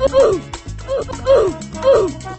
Ooh! ooh, ooh, ooh.